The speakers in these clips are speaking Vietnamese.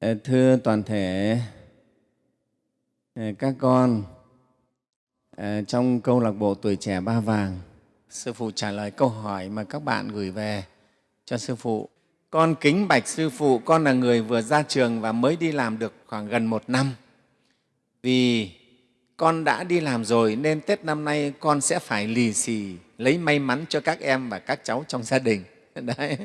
Ờ, thưa toàn thể ờ, các con ờ, trong câu lạc bộ tuổi trẻ ba vàng, sư phụ trả lời câu hỏi mà các bạn gửi về cho sư phụ. Con kính bạch sư phụ, con là người vừa ra trường và mới đi làm được khoảng gần một năm. Vì con đã đi làm rồi nên tết năm nay con sẽ phải lì xì, lấy may mắn cho các em và các cháu trong gia đình. Đấy.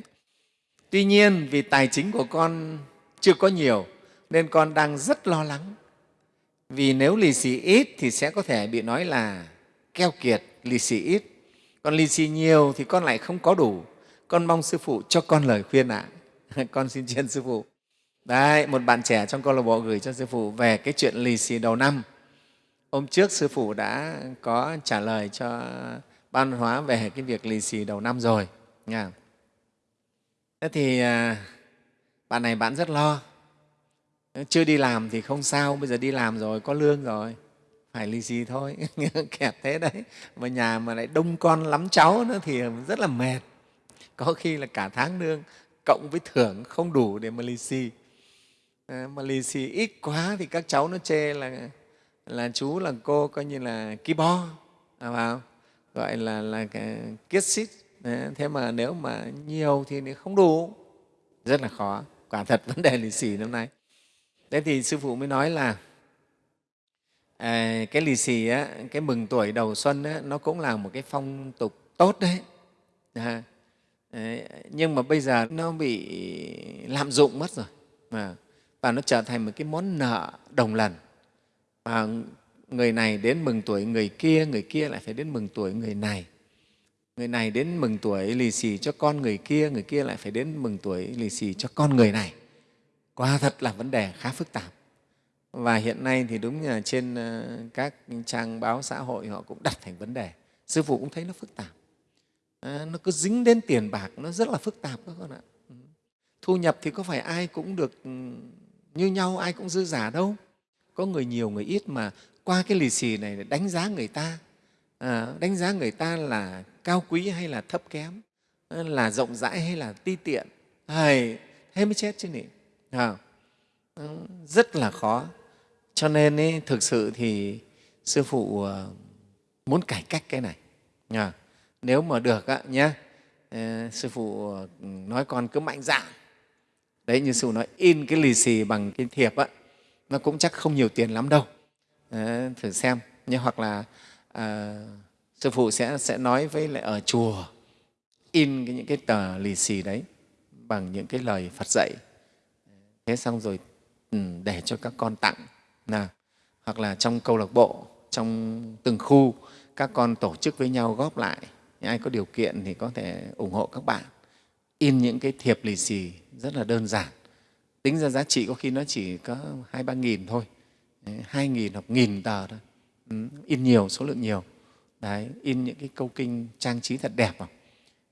Tuy nhiên, vì tài chính của con chưa có nhiều, nên con đang rất lo lắng. Vì nếu lì xì ít thì sẽ có thể bị nói là keo kiệt lì xì ít. Còn lì xì nhiều thì con lại không có đủ. Con mong sư phụ cho con lời khuyên ạ. À. con xin chân sư phụ. Đấy, một bạn trẻ trong câu lạc bộ gửi cho sư phụ về cái chuyện lì xì đầu năm. Hôm trước sư phụ đã có trả lời cho ban hóa về cái việc lì xì đầu năm rồi, nha. Thế thì à, bạn này bạn rất lo. Chưa đi làm thì không sao bây giờ đi làm rồi có lương rồi. Phải lì xì thôi kẹt thế đấy. Mà nhà mà lại đông con lắm cháu nữa thì rất là mệt. Có khi là cả tháng lương cộng với thưởng không đủ để mà lì xì. Ờ, mà lì xì ít quá thì các cháu nó chê là là chú là cô coi như là ki bo à, vào. Gọi là là kiết xít. Ờ, thế mà nếu mà nhiều thì không đủ. Rất là khó quả thật vấn đề lì xì năm nay. Thế thì sư phụ mới nói là à, cái lì xì á, cái mừng tuổi đầu xuân á, nó cũng là một cái phong tục tốt đấy. À, à nhưng mà bây giờ nó bị lạm dụng mất rồi. À, và nó trở thành một cái món nợ đồng lần. Và người này đến mừng tuổi người kia người kia lại phải đến mừng tuổi người này người này đến mừng tuổi lì xì cho con người kia người kia lại phải đến mừng tuổi lì xì cho con người này. Quả thật là vấn đề khá phức tạp. Và hiện nay thì đúng là trên ờ, các trang báo xã hội họ cũng đặt thành vấn đề. Sư phụ cũng thấy nó phức tạp. À, nó cứ dính đến tiền bạc nó rất là phức tạp các con ạ. Ừ. Thu nhập thì có phải ai cũng được ừ, như nhau ai cũng dư giả đâu. Có người nhiều người ít mà qua cái lì xì này đánh giá người ta. À, đánh giá người ta là cao quý hay là thấp kém? Ờ, là rộng rãi hay là ti tiện? Hay thế mới chết chứ nhỉ? À, rất là khó. Cho nên ý, thực sự thì sư phụ ờ, muốn cải cách cái này. À nếu mà được á nhé sư phụ nói con cứ mạnh dạn. Đấy như sư phụ nói in cái lì xì bằng cái thiệp á nó cũng chắc không nhiều tiền lắm đâu. À, thử xem như hoặc là à, sư phụ sẽ sẽ nói với lại ở chùa in cái, những cái tờ lì xì đấy bằng những cái lời Phật dạy. Thế xong rồi ừ, để cho các con tặng nào hoặc là trong câu lạc bộ trong từng khu các con tổ chức với nhau góp lại. Ai có điều kiện thì có thể ủng hộ các bạn. In những cái thiệp lì xì rất là đơn giản. Tính ra giá trị có khi nó chỉ có hai ba nghìn thôi. Hai nghìn hoặc nghìn tờ thôi. Ừ, in nhiều số lượng nhiều đấy in những cái câu kinh trang trí thật đẹp vào.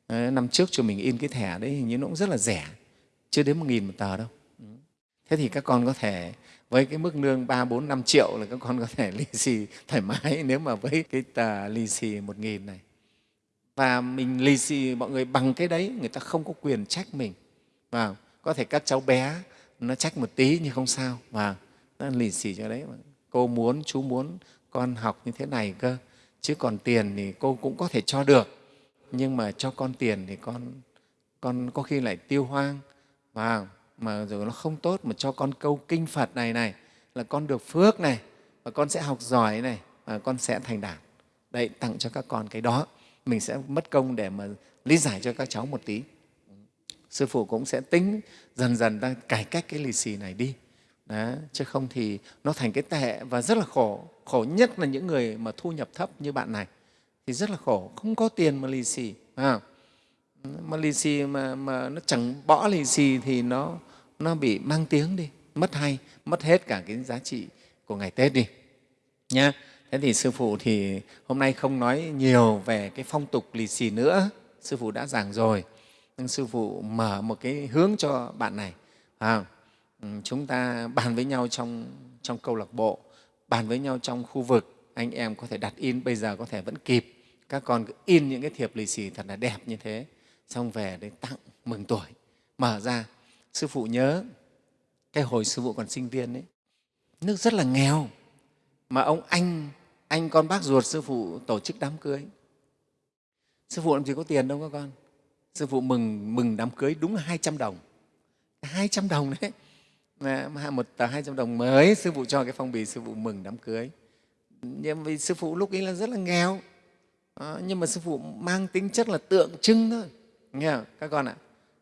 Đấy, năm trước cho mình in cái thẻ đấy hình như nó cũng rất là rẻ chưa đến một nghìn một tờ đâu. Ừ. Thế thì các con có thể với cái mức lương ba bốn năm triệu là các con có thể lì xì thoải mái nếu mà với cái tờ lì xì một nghìn này. Và mình lì xì mọi người bằng cái đấy người ta không có quyền trách mình. Và có thể các cháu bé nó trách một tí nhưng không sao. Và nó lì xì cho đấy. Cô muốn chú muốn con học như thế này cơ chứ còn tiền thì cô cũng có thể cho được nhưng mà cho con tiền thì con con có khi lại tiêu hoang và mà rồi nó không tốt mà cho con câu kinh Phật này này là con được phước này và con sẽ học giỏi này và con sẽ thành đạt. Đấy, tặng cho các con cái đó. Mình sẽ mất công để mà lý giải cho các cháu một tí. Sư Phụ cũng sẽ tính dần dần đang cải cách cái lì xì này đi. Đó, chứ không thì nó thành cái tệ và rất là khổ. Khổ nhất là những người mà thu nhập thấp như bạn này. Thì rất là khổ, không có tiền mà lì xì. À, mà lì xì mà, mà nó chẳng bỏ lì xì thì nó nó bị mang tiếng đi. Mất hay mất hết cả cái giá trị của ngày tết đi. Nhá. Thế thì sư phụ thì hôm nay không nói nhiều về cái phong tục lì xì nữa. Sư phụ đã giảng rồi. Nhưng sư phụ mở một cái hướng cho bạn này à, Ừ, chúng ta bàn với nhau trong trong câu lạc bộ, bàn với nhau trong khu vực. Anh em có thể đặt in, bây giờ có thể vẫn kịp. Các con cứ in những cái thiệp lì xì thật là đẹp như thế, xong về để tặng mừng tuổi. Mở ra, sư phụ nhớ cái hồi sư phụ còn sinh viên ấy, nước rất là nghèo, mà ông anh anh con bác ruột sư phụ tổ chức đám cưới. Sư phụ làm gì có tiền đâu các con. Sư phụ mừng mừng đám cưới đúng là 200 đồng. 200 đồng đấy một tờ 200 đồng mới sư phụ cho cái phong bì sư phụ mừng đám cưới. Nhưng vì sư phụ lúc ấy là rất là nghèo. À, nhưng mà sư phụ mang tính chất là tượng trưng thôi. Nghe không? Các con ạ.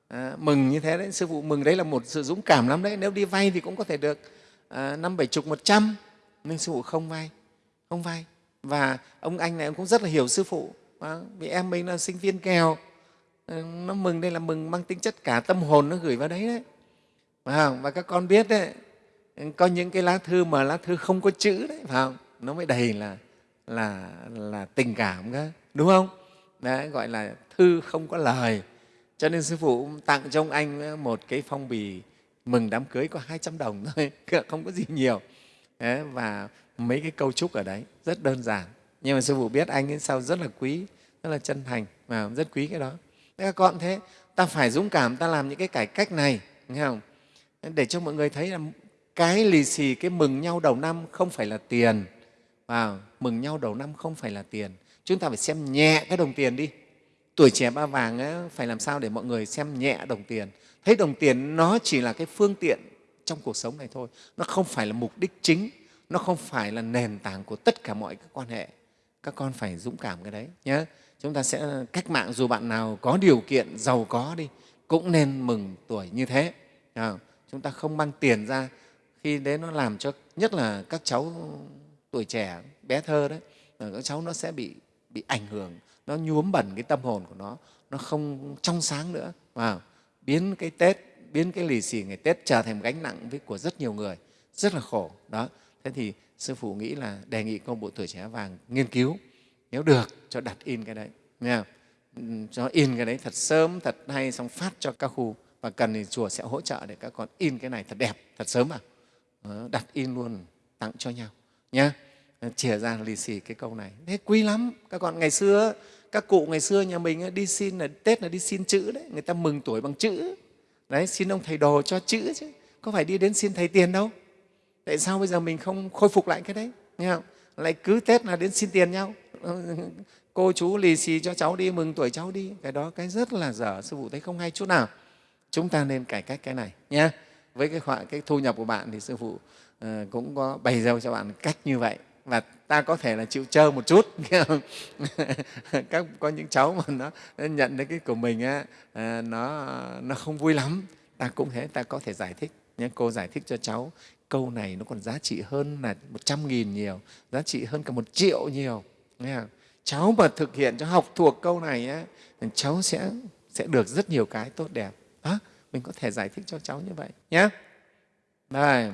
À, mừng như thế đấy. Sư phụ mừng đấy là một sự dũng cảm lắm đấy. Nếu đi vay thì cũng có thể được ờ, năm bảy chục một trăm. Nhưng sư phụ không vay. Không vay. Và ông anh này ông cũng rất là hiểu sư phụ. À, vì em mình là sinh viên nghèo nó mừng đây là mừng mang tính chất cả tâm hồn nó gửi vào đấy đấy phải không? và các con biết đấy có những cái lá thư mà lá thư không có chữ đấy phải không? Nó mới đầy là là là tình cảm cơ đúng không? Đấy gọi là thư không có lời. Cho nên sư phụ tặng cho ông anh một cái phong bì mừng đám cưới có 200 đồng thôi không có gì nhiều. Đấy, và mấy cái câu chúc ở đấy rất đơn giản. Nhưng mà sư phụ biết anh ấy sao rất là quý rất là chân thành và rất quý cái đó. Các con thế ta phải dũng cảm ta làm những cái cải cách này nghe không? Để cho mọi người thấy là cái lì xì cái mừng nhau đầu năm không phải là tiền. Và mừng nhau đầu năm không phải là tiền. Chúng ta phải xem nhẹ cái đồng tiền đi. Tuổi trẻ ba vàng ấy, phải làm sao để mọi người xem nhẹ đồng tiền? Thấy đồng tiền nó chỉ là cái phương tiện trong cuộc sống này thôi. Nó không phải là mục đích chính. Nó không phải là nền tảng của tất cả mọi các quan hệ. Các con phải dũng cảm cái đấy nhé chúng ta sẽ cách mạng dù bạn nào có điều kiện giàu có đi cũng nên mừng tuổi như thế chúng ta không mang tiền ra, khi đấy nó làm cho, nhất là các cháu tuổi trẻ, bé thơ đấy các cháu nó sẽ bị bị ảnh hưởng, nó nhuốm bẩn cái tâm hồn của nó nó không trong sáng nữa. Và biến cái tết, biến cái lì xì ngày tết trở thành gánh nặng với của rất nhiều người, rất là khổ. Đó, thế thì sư phụ nghĩ là đề nghị công bộ tuổi trẻ vàng nghiên cứu, nếu được cho đặt in cái đấy. Nghe không? Ừ, cho in cái đấy thật sớm, thật hay, xong phát cho các khu và cần thì chùa sẽ hỗ trợ để các con in cái này thật đẹp, thật sớm à đặt in luôn, tặng cho nhau nhé ờ, chìa ra lì xì cái câu này. Thế quý lắm. Các con, ngày xưa, các cụ ngày xưa nhà mình đi xin là, tết là đi xin chữ đấy. Người ta mừng tuổi bằng chữ. Đấy, xin ông thầy đồ cho chữ chứ. Có phải đi đến xin thầy tiền đâu? Tại sao bây giờ mình không khôi phục lại cái đấy? Nghe không? lại cứ tết là đến xin tiền nhau. Ờ, cô chú lì xì cho cháu đi, mừng tuổi cháu đi. Cái đó cái rất là dở, sư phụ thấy không hay chút nào chúng ta nên cải cách cái này nhé với cái, họa cái thu nhập của bạn thì sư phụ uh, cũng có bày ra cho bạn cách như vậy. Và ta có thể là chịu chơi một chút các có những cháu mà nó, nó nhận được cái của mình á, uh, nó nó không vui lắm. Ta cũng thế ta có thể giải thích nhé cô giải thích cho cháu câu này nó còn giá trị hơn là một trăm nghìn nhiều giá trị hơn cả một triệu nhiều nghe không? cháu mà thực hiện cho học thuộc câu này á, cháu sẽ sẽ được rất nhiều cái tốt đẹp đó mình có thể giải thích cho cháu như vậy nhé Đây.